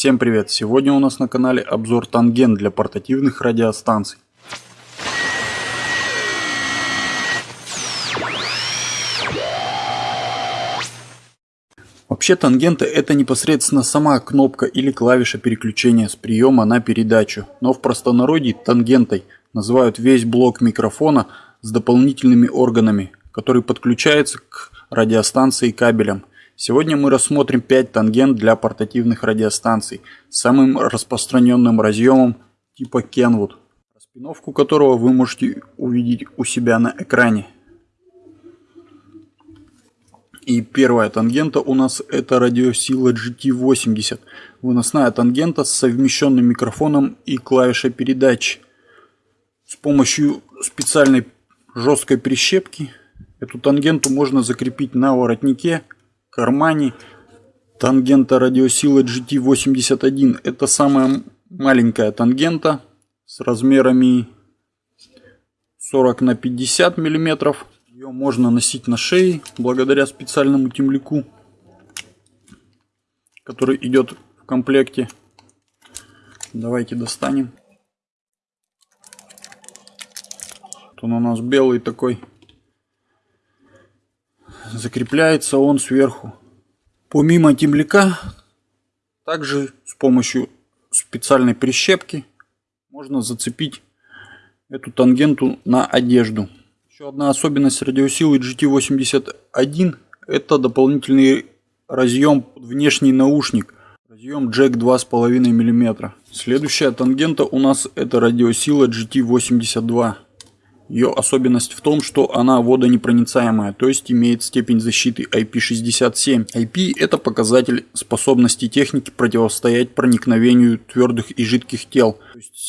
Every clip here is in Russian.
Всем привет! Сегодня у нас на канале обзор тангент для портативных радиостанций. Вообще тангенты это непосредственно сама кнопка или клавиша переключения с приема на передачу, но в простонародье тангентой называют весь блок микрофона с дополнительными органами, который подключается к радиостанции кабелем. Сегодня мы рассмотрим 5 тангент для портативных радиостанций с самым распространенным разъемом типа Kenwood, распиновку которого вы можете увидеть у себя на экране. И первая тангента у нас это радиосила GT80, выносная тангента с совмещенным микрофоном и клавишей передачи. С помощью специальной жесткой прищепки эту тангенту можно закрепить на воротнике кармане тангента радиосилы GT81. Это самая маленькая тангента с размерами 40 на 50 миллиметров. Ее можно носить на шее благодаря специальному темляку, который идет в комплекте. Давайте достанем. Вот он у нас белый такой закрепляется он сверху. Помимо темляка, также с помощью специальной прищепки можно зацепить эту тангенту на одежду. Еще одна особенность радиосилы GT81 это дополнительный разъем под внешний наушник. Разъем джек 2,5 мм. Следующая тангента у нас это радиосила GT82. Ее особенность в том, что она водонепроницаемая, то есть имеет степень защиты IP67. IP это показатель способности техники противостоять проникновению твердых и жидких тел.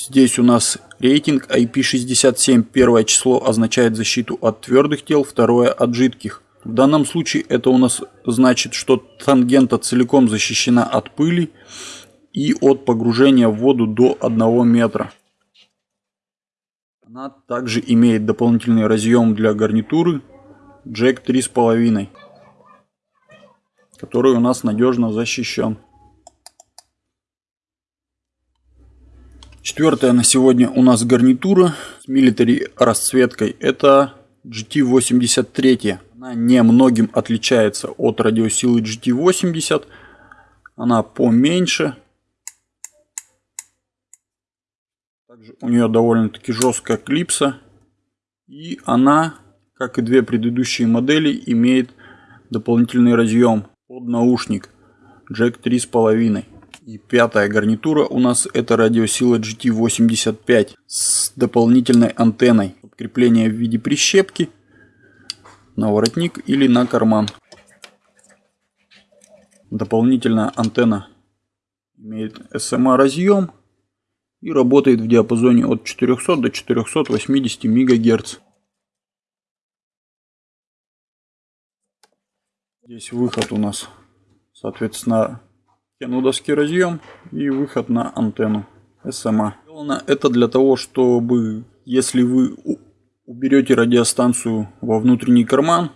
здесь у нас рейтинг IP67. Первое число означает защиту от твердых тел, второе от жидких. В данном случае это у нас значит, что тангента целиком защищена от пыли и от погружения в воду до 1 метра. Она также имеет дополнительный разъем для гарнитуры джек 3,5, который у нас надежно защищен. Четвертая на сегодня у нас гарнитура с милитари расцветкой. Это GT83. Она немногим отличается от радиосилы GT80. Она поменьше, Также у нее довольно-таки жесткая клипса. И она, как и две предыдущие модели, имеет дополнительный разъем под наушник джек 3,5. И пятая гарнитура у нас это радиосила GT85 с дополнительной антенной. Крепление в виде прищепки на воротник или на карман. Дополнительная антенна имеет SMA разъем и работает в диапазоне от 400 до 480 МГц. Здесь выход у нас, соответственно, кенудовский разъем и выход на антенну SMA. Сделано это для того, чтобы, если вы уберете радиостанцию во внутренний карман,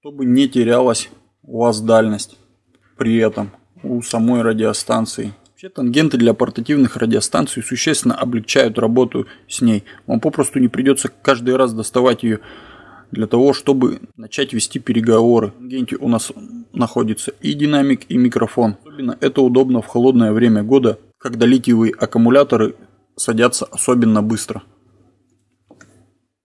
чтобы не терялась у вас дальность при этом у самой радиостанции. Вообще тангенты для портативных радиостанций существенно облегчают работу с ней. Вам попросту не придется каждый раз доставать ее для того, чтобы начать вести переговоры. В тангенте у нас находится и динамик, и микрофон. Особенно это удобно в холодное время года, когда литиевые аккумуляторы садятся особенно быстро.